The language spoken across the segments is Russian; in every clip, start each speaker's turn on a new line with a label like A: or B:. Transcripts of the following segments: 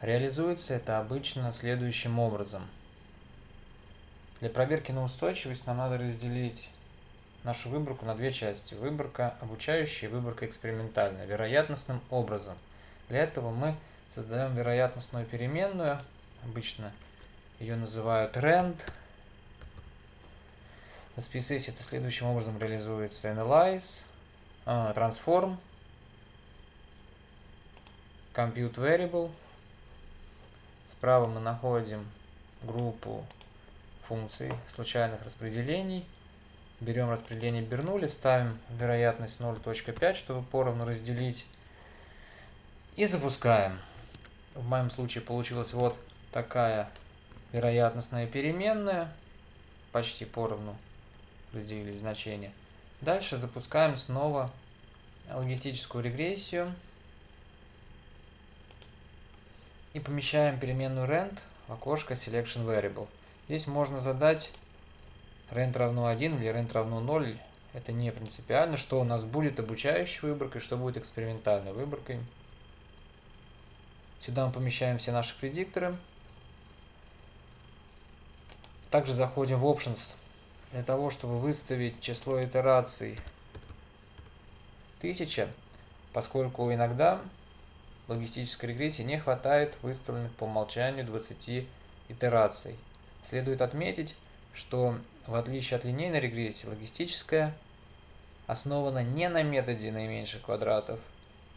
A: Реализуется это обычно следующим образом. Для проверки на устойчивость нам надо разделить нашу выборку на две части. Выборка обучающая и выборка экспериментальная, вероятностным образом. Для этого мы создаем вероятностную переменную, обычно ее называют rand. В SPSS это следующим образом реализуется analyze, uh, transform, compute variable. Справа мы находим группу функций случайных распределений. Берем распределение Бернули, ставим вероятность 0.5, чтобы поровну разделить. И запускаем. В моем случае получилась вот такая вероятностная переменная. Почти поровну разделились значения. Дальше запускаем снова логистическую регрессию. И помещаем переменную rand в окошко selection variable. Здесь можно задать rent равно 1 или rent равно 0. Это не принципиально, что у нас будет обучающей выборкой, что будет экспериментальной выборкой. Сюда мы помещаем все наши предикторы. Также заходим в Options для того, чтобы выставить число итераций 1000, поскольку иногда логистической регрессии не хватает выставленных по умолчанию 20 итераций. Следует отметить, что в отличие от линейной регрессии, логистическая основана не на методе наименьших квадратов,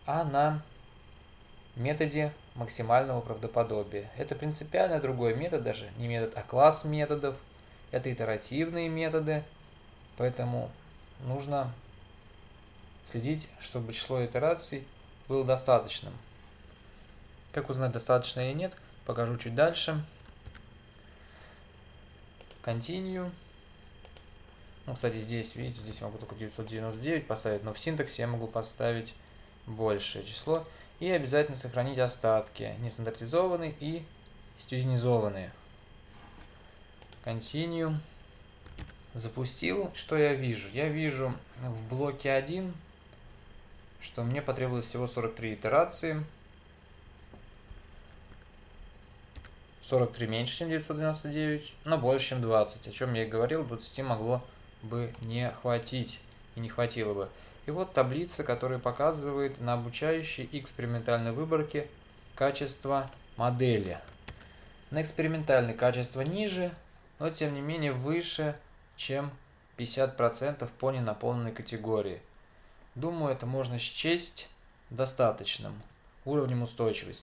A: а на методе максимального правдоподобия. Это принципиально другой метод, даже не метод, а класс методов. Это итеративные методы, поэтому нужно следить, чтобы число итераций было достаточным. Как узнать, достаточно или нет, покажу чуть дальше. Continue. Ну, кстати, здесь, видите, здесь могу только 999 поставить, но в синтаксе я могу поставить большее число. И обязательно сохранить остатки, нестандартизованные и стюденизованные. Continue. Запустил. Что я вижу? Я вижу в блоке 1, что мне потребовалось всего 43 итерации. 43 меньше, чем 999, но больше, чем 20. О чем я и говорил, 20 могло бы не хватить и не хватило бы. И вот таблица, которая показывает на обучающей экспериментальной выборке качество модели. На экспериментальной качество ниже, но тем не менее выше, чем 50% по ненаполненной категории. Думаю, это можно счесть достаточным уровнем устойчивости.